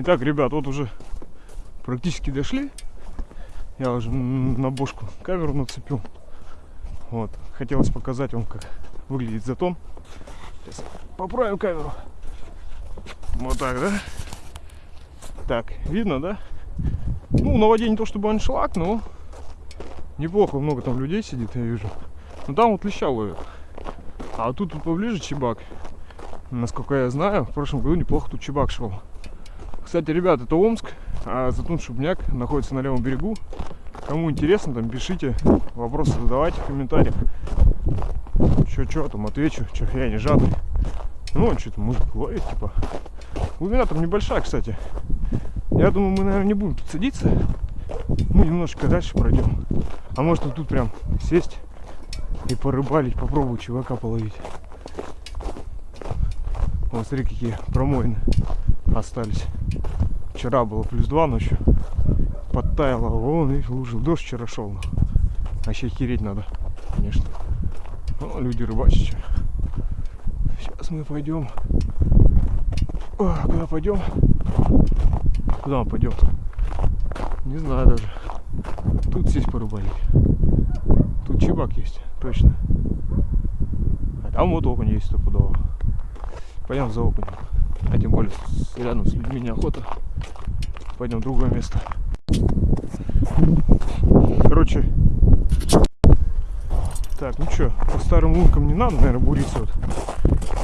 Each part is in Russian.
Итак, ребят, вот уже практически дошли. Я уже на бошку камеру нацепил. Вот. Хотелось показать вам, как выглядит затон. Сейчас поправим камеру. Вот так, да? Так, видно, да? Ну, на воде не то чтобы аншлаг, но неплохо, много там людей сидит, я вижу. Ну там вот леща ловят. А тут, тут поближе чебак. Насколько я знаю, в прошлом году неплохо тут чебак шел. Кстати, ребят, это Омск, а Затун Шубняк находится на левом берегу. Кому интересно, там пишите, вопросы задавайте в комментариях. Че, че, там отвечу, че, я не жадный. Ну, он что-то мужик ловит, типа. Глубина там небольшая, кстати. Я думаю, мы, наверное, не будем тут садиться. Мы немножко дальше пройдем. А может тут прям сесть и порыбалить, попробовать чувака половить. Вот смотри, какие промоины остались. Вчера было плюс 2 ночью. Подтаяло. Вон, видишь, лужи. Дождь вчера шел. Вообще хереть надо, конечно. Ну, люди рыбачат. Сейчас мы пойдем. О, куда пойдем? Куда мы пойдем? Не знаю даже. Тут сесть порыбалить. Тут чебак есть, точно. А там вот окунь есть стопудово. Пойдем за окунем. А тем более рядом с людьми неохота. Пойдем в другое место. Короче, так, ну что, по старым лункам не надо, наверное, буриться. Вот.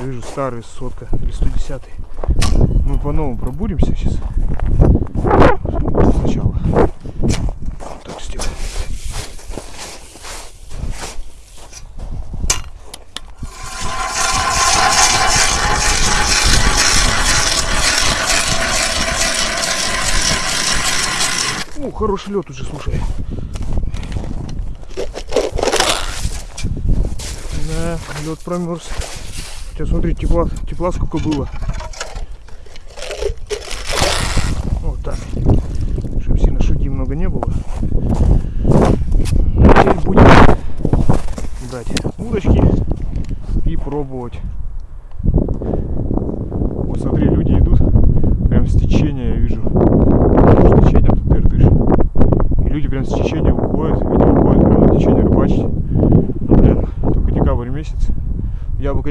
Я вижу старый сотка или 110 -й. Мы по новому пробуримся сейчас. Сначала. Так сделаем. О, хороший лед уже, слушай. Да, лед промерз. Хотя смотри, тепла, тепла сколько было. Вот так. Чтобы сильно шуги много не было. Теперь будем дать удочки и пробовать. Вот смотри, люди идут прям с течения, я вижу. Видишь, течение тут дырдыш. И люди прям с течения уходят, видимо, уходят прям на течение рыбачить. Ну, блин, только декабрь месяц.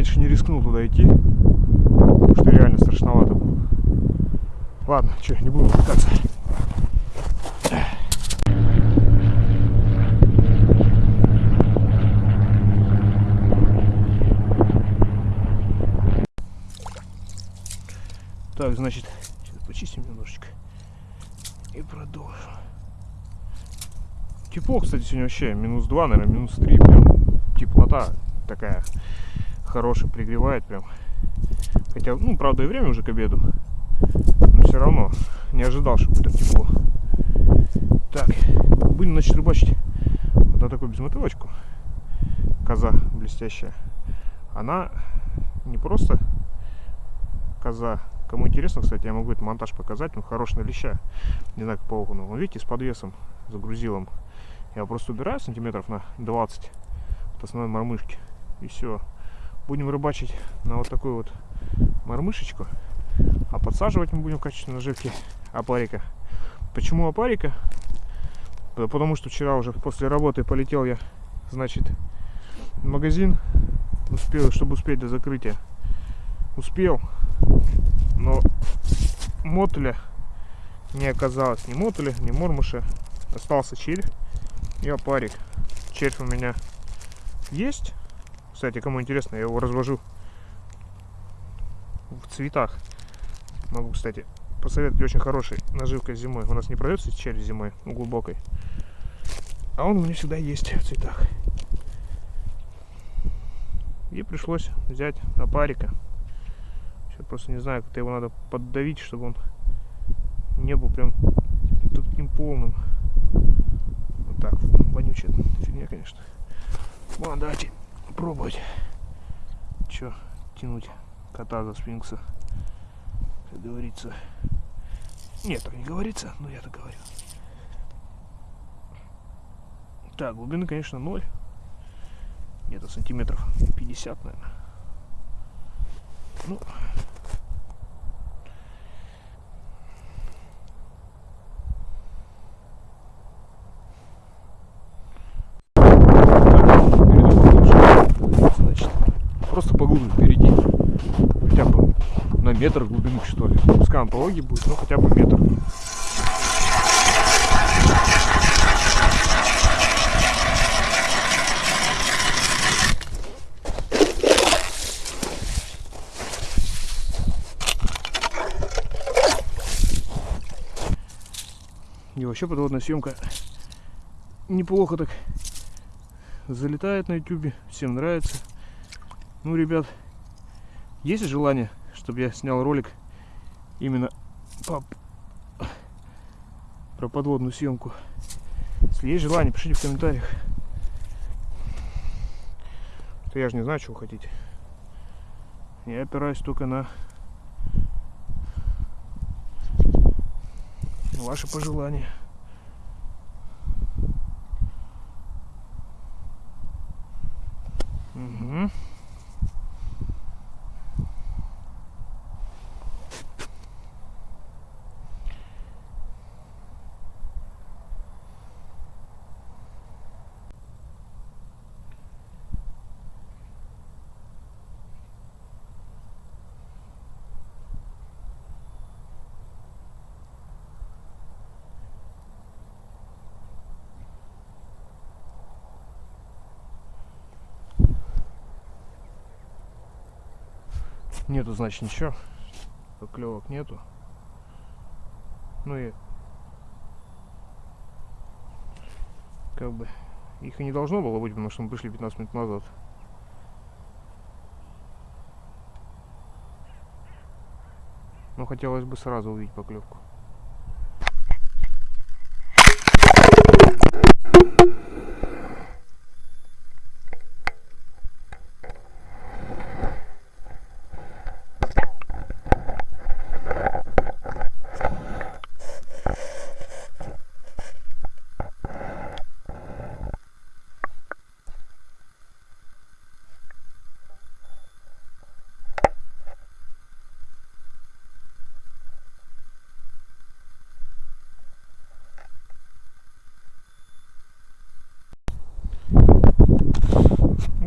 Конечно, не рискнул туда идти, потому что реально страшновато было. Ладно, что, не будем отвлекаться. Так, значит, сейчас почистим немножечко и продолжим. Тепло, кстати, сегодня вообще минус 2, наверное, минус 3, прям теплота такая хорошая, пригревает прям. Хотя, ну, правда, и время уже к обеду, но все равно не ожидал, что будет так тепло. Так, будем, значит, рыбачить вот на такую безмотылочку. Коза блестящая. Она не просто коза, Кому интересно, кстати, я могу этот монтаж показать. Он хороший на леща. Не знаю, как по окуну. Но видите, с подвесом, загрузилом. Я просто убираю сантиметров на 20 от основной мормышки. И все. Будем рыбачить на вот такую вот мормышечку. А подсаживать мы будем в качестве наживки опарика. Почему опарика? Потому что вчера уже после работы полетел я, значит, в магазин. Успел, чтобы успеть до закрытия. Успел но мотуля не оказалось ни мотуля, ни мормыша. Остался червь и опарик. Червь у меня есть. Кстати, кому интересно, я его развожу в цветах. Могу, кстати, посоветовать очень хороший наживка зимой. У нас не продается червь зимой, глубокой. А он у меня всегда есть в цветах. И пришлось взять опарика. Сейчас просто не знаю, как-то его надо поддавить, чтобы он не был прям таким полным. Вот так, вонючая фигня, конечно. Ладно, давайте пробовать. Че, тянуть кота за сфинкса, как говорится. Нет, так не говорится, но я так говорю. Так, глубины, конечно, ноль. Где-то сантиметров 50, наверное. Ну, метр глубины, что ли. Пускай он будет, но хотя бы метр. И вообще подводная съемка неплохо так залетает на ютубе, всем нравится. Ну, ребят, есть желание, чтобы я снял ролик именно про подводную съемку? Если есть желание, пишите в комментариях. То я же не знаю, чего хотите. Я опираюсь только на ваши пожелания. Нету, значит, ничего. Поклевок нету. Ну и как бы их и не должно было быть, потому что мы пришли 15 минут назад. Но хотелось бы сразу увидеть поклевку.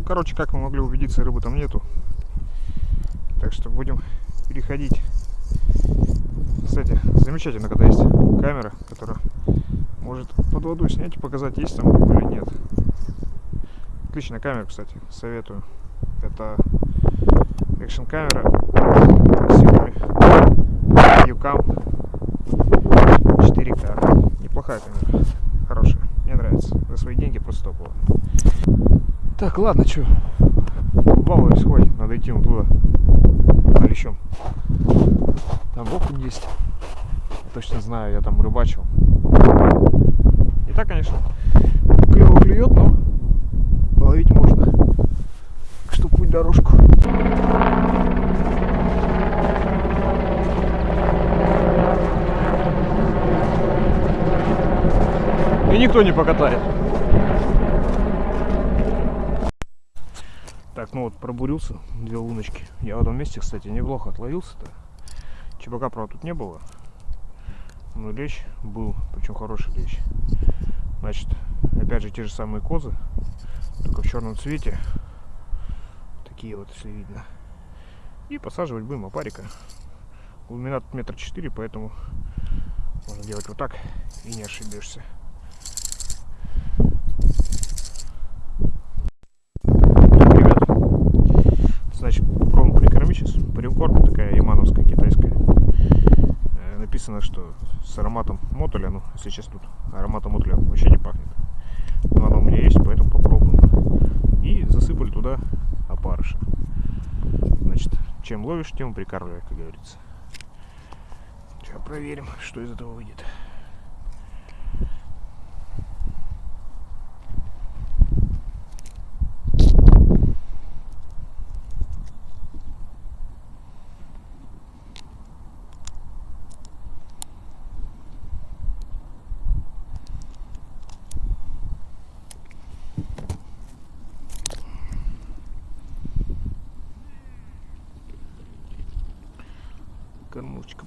Короче, как вы могли убедиться, рыбы там нету. Так что будем переходить. Кстати, замечательно, когда есть камера, которая может под водой снять и показать, есть там или нет. Отличная камера, кстати, советую. Это экшн камера силами Юкам 4К. Неплохая камера, хорошая, мне нравится. За свои деньги просто топовая. Так, ладно, что, балуюсь, хватит, надо идти туда, за лещом. Там окунь есть, я точно знаю, я там рыбачил. Не так, конечно, клево клюет, но половить можно. Так что путь дорожку. И никто не покатает. Так, ну вот пробурился, две луночки. Я в этом месте, кстати, неплохо отловился-то. Чебака, правда, тут не было. Но лещ был, причем хороший лещ. Значит, опять же те же самые козы, только в черном цвете. Такие вот, если видно. И посаживать будем опарика. Глубина тут метр четыре, поэтому можно делать вот так и не ошибешься. Парюкорп такая ямановская, китайская. Э, написано, что с ароматом мотоля, ну, если честно, тут ароматом мотоля вообще не пахнет. Но она у меня есть, поэтому попробуем. И засыпали туда опарыша. Значит, чем ловишь, тем прикармливай, как говорится. Сейчас проверим, что из этого выйдет.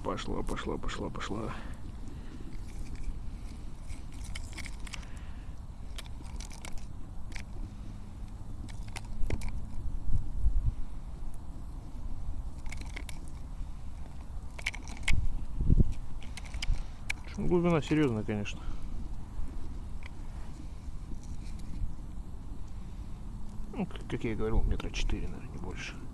пошла, пошла, пошла, пошла. Глубина серьезная, конечно. Ну, как я говорил, метра четыре, наверное, не больше.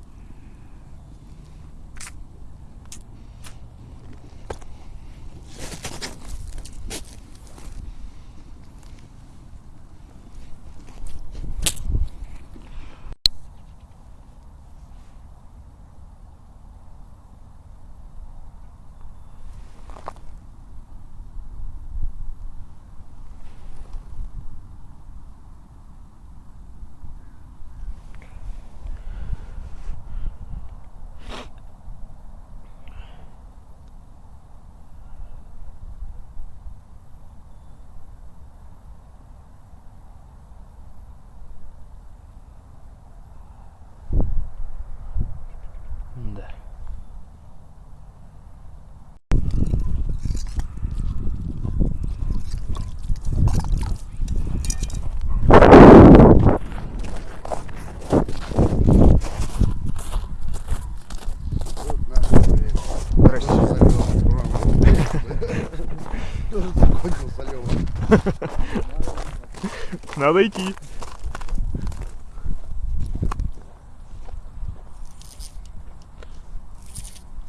Надо идти.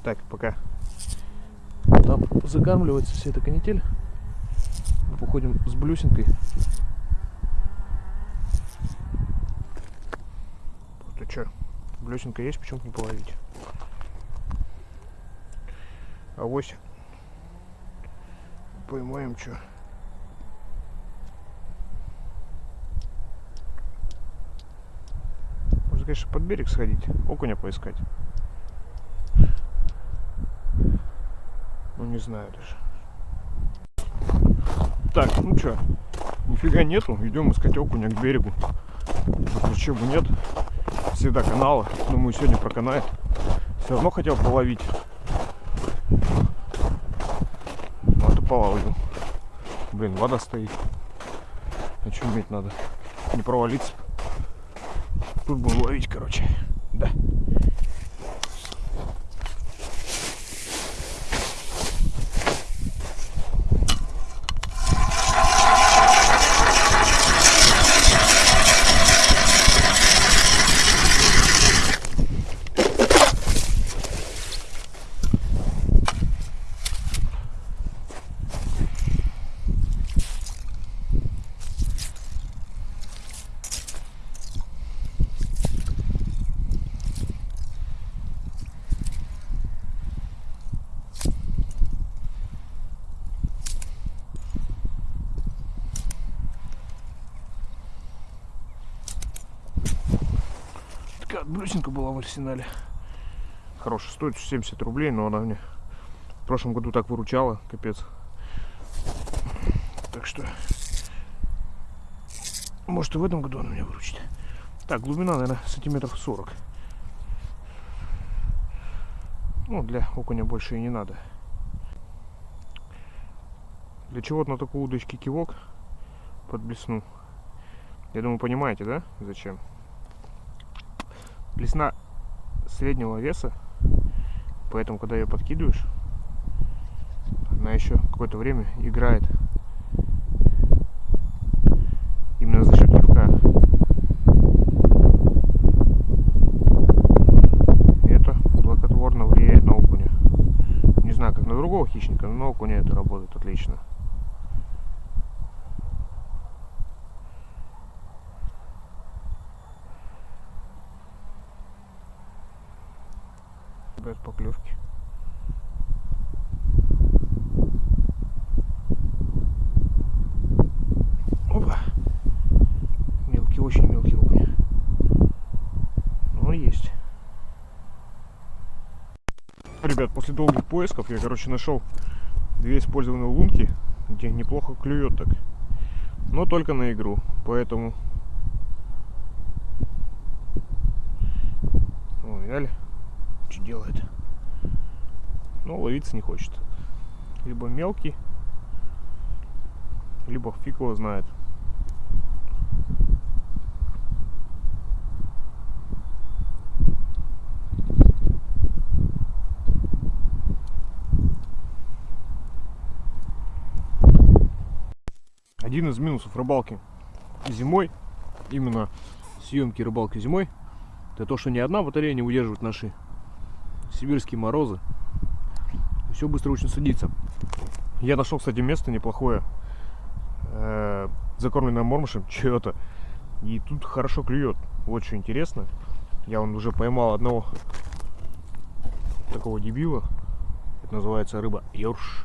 Так, пока. Там закармливается вся эта канитель. Мы походим с блюсинкой. Ты чё? Блюсинка есть, почему не половить? Авось. Поймаем чё. Можно, конечно, под берег сходить, окуня поискать. Ну, не знаю даже. Так, ну чё, нифига нету, идем искать окуня к берегу. Почему нет? Всегда канала, думаю, сегодня проканает. Все равно хотел половить. Вот и половил. Блин, вода стоит. А что уметь надо? Не провалиться. Тут будем ловить, короче. Да. Брусинка была в арсенале. Хорошая, стоит 70 рублей, но она мне в прошлом году так выручала, капец. Так что, может и в этом году она меня выручит. Так, глубина, наверное, сантиметров 40. Ну, для окуня больше и не надо. Для чего на такой удочке кивок под блесну? Я думаю, понимаете, да? Зачем? Блесна среднего веса, поэтому, когда ее подкидываешь, она еще какое-то время играет именно за счет кивка. И это благотворно влияет на окуня. Не знаю, как на другого хищника, но на окуня это работает отлично. Без поклевки. Опа. Мелкий, очень мелкий окунь. Но есть. Ребят, после долгих поисков я, короче, нашел две использованные лунки, где неплохо клюет так. Но только на игру. Поэтому... Видали? Что делает? Но ловиться не хочет. Либо мелкий, либо фиг его знает. один из минусов рыбалки зимой, именно съемки рыбалки зимой, это то, что ни одна батарея не выдерживает наши сибирские морозы. Все быстро очень садится. Я нашел, кстати, место неплохое, э, закормленное мормышем, чего-то. И тут хорошо клюет. Что интересно. Я вон уже поймал одного такого дебила. Это называется рыба ёрш.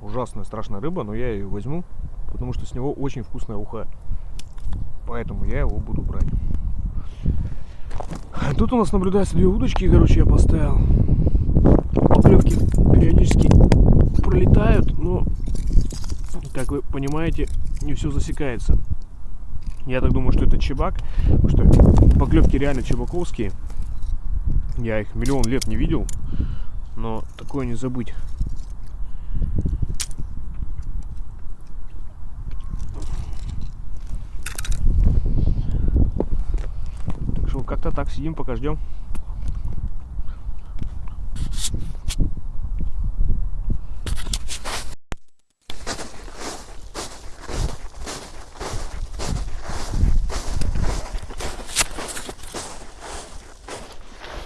Ужасная, страшная рыба, но я ее возьму, потому что с него очень вкусная уха. Поэтому я его буду брать. А Тут у нас наблюдаются две удочки, короче, я поставил. Поклевки периодически пролетают, но, как вы понимаете, не все засекается. Я так думаю, что это чебак, что поклевки реально чебаковские. Я их миллион лет не видел, но такое не забыть. Так что как-то так сидим, пока ждем.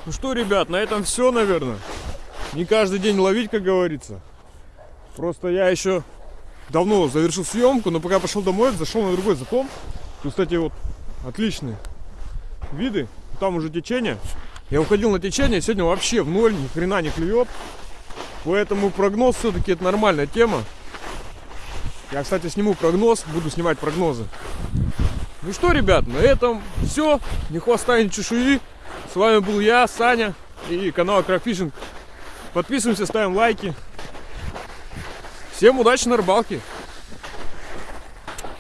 Ну что, ребят, на этом все, наверное. Не каждый день ловить, как говорится. Просто я еще давно завершил съемку, но пока пошел домой, зашел на другой затон. Тут, кстати, вот отличные виды. Там уже течение. Я уходил на течение, сегодня вообще в ноль, ни хрена не клюет. Поэтому прогноз все-таки это нормальная тема. Я, кстати, сниму прогноз, буду снимать прогнозы. Ну что, ребят, на этом все. Ни хвоста, ни чешуи. С вами был я, Саня и канал Кракфишинг. Подписываемся, ставим лайки. Всем удачи на рыбалке.